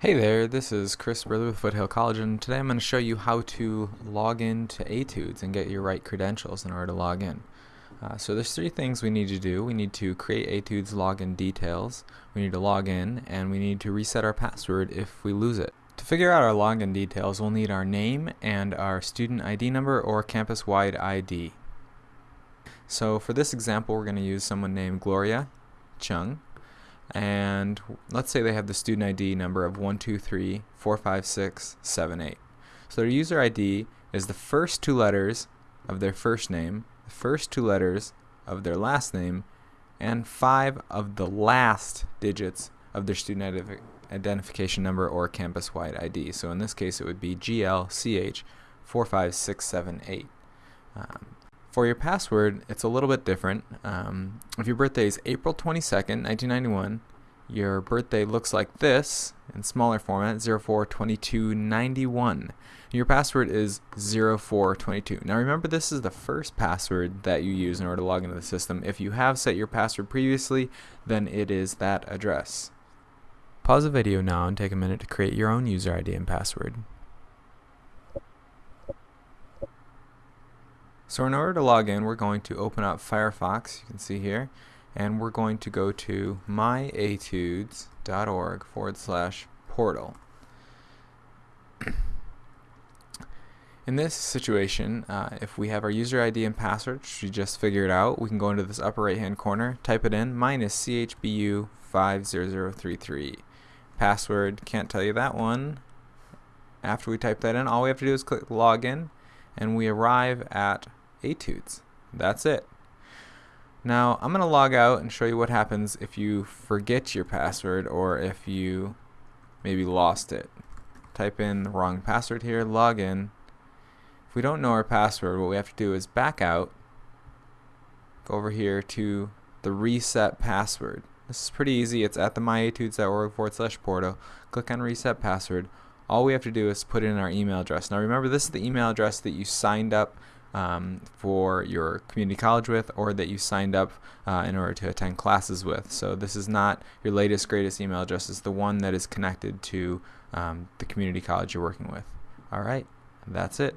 Hey there, this is Chris Brother with Foothill College and today I'm going to show you how to log in to Etudes and get your right credentials in order to log in. Uh, so there's three things we need to do. We need to create Etudes login details, we need to log in, and we need to reset our password if we lose it. To figure out our login details, we'll need our name and our student ID number or campus-wide ID. So for this example, we're going to use someone named Gloria Chung and let's say they have the student ID number of 1234567 So their user ID is the first two letters of their first name, the first two letters of their last name, and five of the last digits of their student identif identification number or campus-wide ID. So in this case it would be GLCH45678. Um, for your password, it's a little bit different. Um, if your birthday is April 22nd, 1991, your birthday looks like this in smaller format 042291 your password is 0422 now remember this is the first password that you use in order to log into the system. If you have set your password previously then it is that address. Pause the video now and take a minute to create your own user ID and password So in order to log in, we're going to open up Firefox, you can see here, and we're going to go to myetudes.org forward slash portal. In this situation, uh, if we have our user ID and password, which we just figured out, we can go into this upper right hand corner, type it in, mine is CHBU50033. Password, can't tell you that one. After we type that in, all we have to do is click login, and we arrive at etudes. That's it. Now I'm going to log out and show you what happens if you forget your password or if you maybe lost it. Type in the wrong password here, log in. If we don't know our password, what we have to do is back out, go over here to the reset password. This is pretty easy. It's at the myetudes.org forward slash portal. Click on reset password. All we have to do is put in our email address. Now remember, this is the email address that you signed up um, for your community college with or that you signed up uh, in order to attend classes with. So this is not your latest, greatest email address. It's the one that is connected to um, the community college you're working with. All right, that's it.